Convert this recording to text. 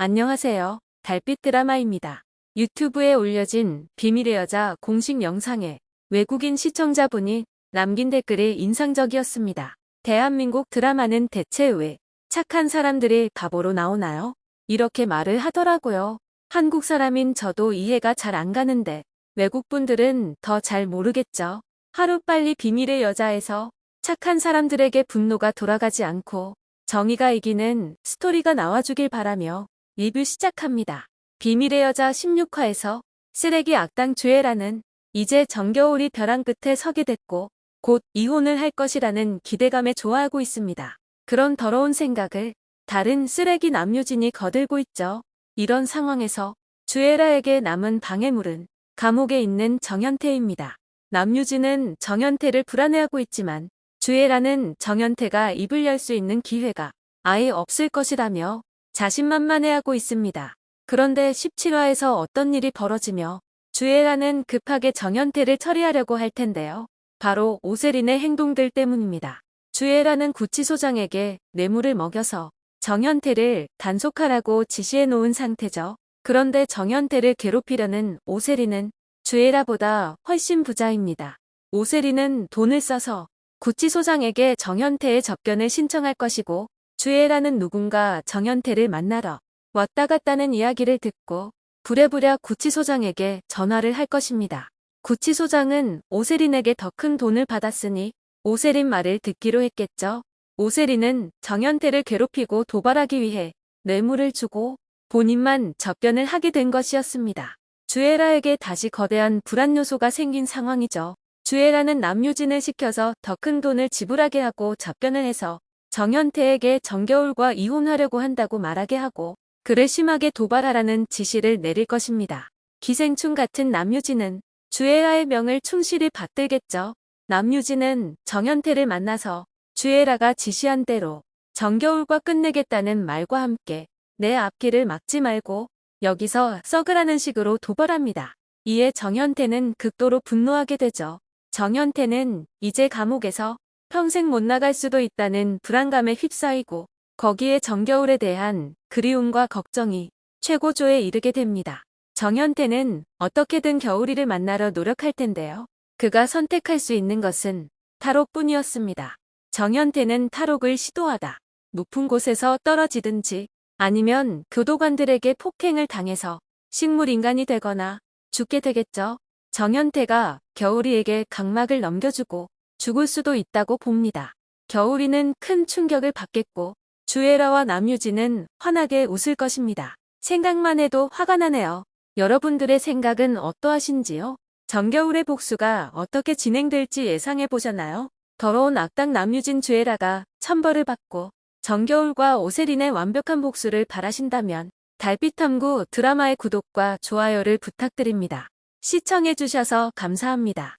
안녕하세요. 달빛 드라마입니다. 유튜브에 올려진 비밀의 여자 공식 영상에 외국인 시청자분이 남긴 댓글이 인상적이었습니다. 대한민국 드라마는 대체 왜 착한 사람들이 바보로 나오나요? 이렇게 말을 하더라고요. 한국 사람인 저도 이해가 잘 안 가는데 외국분들은 더 잘 모르겠죠. 하루빨리 비밀의 여자에서 착한 사람들에게 분노가 돌아가지 않고 정의가 이기는 스토리가 나와주길 바라며 리뷰 시작합니다. 비밀의 여자 16화에서 쓰레기 악당 주애라는 이제 정겨울이 벼랑 끝에 서게 됐고 곧 이혼을 할 것이라는 기대감에 좋아하고 있습니다. 그런 더러운 생각을 다른 쓰레기 남유진이 거들고 있죠. 이런 상황에서 주애라에게 남은 방해물은 감옥에 있는 정현태입니다. 남유진은 정현태를 불안해하고 있지만 주애라는 정현태가 입을 열 수 있는 기회가 아예 없을 것이라며 자신만만해하고 있습니다. 그런데 17화에서 어떤 일이 벌어지며 주애라는 급하게 정현태를 처리하려고 할 텐데요. 바로 오세린의 행동들 때문입니다. 주애라는 구치소장에게 뇌물을 먹여서 정현태를 단속하라고 지시해 놓은 상태죠. 그런데 정현태를 괴롭히려는 오세린은 주애라보다 훨씬 부자입니다. 오세린은 돈을 써서 구치소장에게 정현태의 접견을 신청할 것이고 주애라는 누군가 정현태를 만나러 왔다 갔다는 이야기를 듣고 부랴부랴 구치소장에게 전화를 할 것입니다. 구치소장은 오세린에게 더 큰 돈을 받았으니 오세린 말을 듣기로 했겠죠. 오세린은 정현태를 괴롭히고 도발하기 위해 뇌물을 주고 본인만 접견을 하게 된 것이었습니다. 주애라에게 다시 거대한 불안 요소가 생긴 상황이죠. 주애라는 남유진을 시켜서 더 큰 돈을 지불하게 하고 접견을 해서 정현태에게 정겨울과 이혼하려고 한다고 말하게 하고 그를 심하게 도발하라는 지시를 내릴 것입니다. 기생충 같은 남유진은 주애라의 명을 충실히 받들겠죠. 남유진은 정현태를 만나서 주애라가 지시한 대로 정겨울과 끝내겠다는 말과 함께 내 앞길을 막지 말고 여기서 썩으라는 식으로 도발합니다. 이에 정현태는 극도로 분노하게 되죠. 정현태는 이제 감옥에서 평생 못 나갈 수도 있다는 불안감에 휩싸이고 거기에 정겨울에 대한 그리움과 걱정이 최고조에 이르게 됩니다. 정현태는 어떻게든 겨울이를 만나러 노력할 텐데요. 그가 선택할 수 있는 것은 탈옥뿐이었습니다. 정현태는 탈옥을 시도하다 높은 곳에서 떨어지든지 아니면 교도관들에게 폭행을 당해서 식물인간이 되거나 죽게 되겠죠. 정현태가 겨울이에게 각막을 넘겨주고 죽을 수도 있다고 봅니다. 겨울이는 큰 충격을 받겠고 주애라와 남유진은 환하게 웃을 것입니다. 생각만 해도 화가 나네요. 여러분들의 생각은 어떠하신지요? 정겨울의 복수가 어떻게 진행될지 예상해 보셨나요? 더러운 악당 남유진 주애라가 천벌을 받고 정겨울과 오세린의 완벽한 복수를 바라신다면 달빛탐구 드라마의 구독과 좋아요를 부탁드립니다. 시청해주셔서 감사합니다.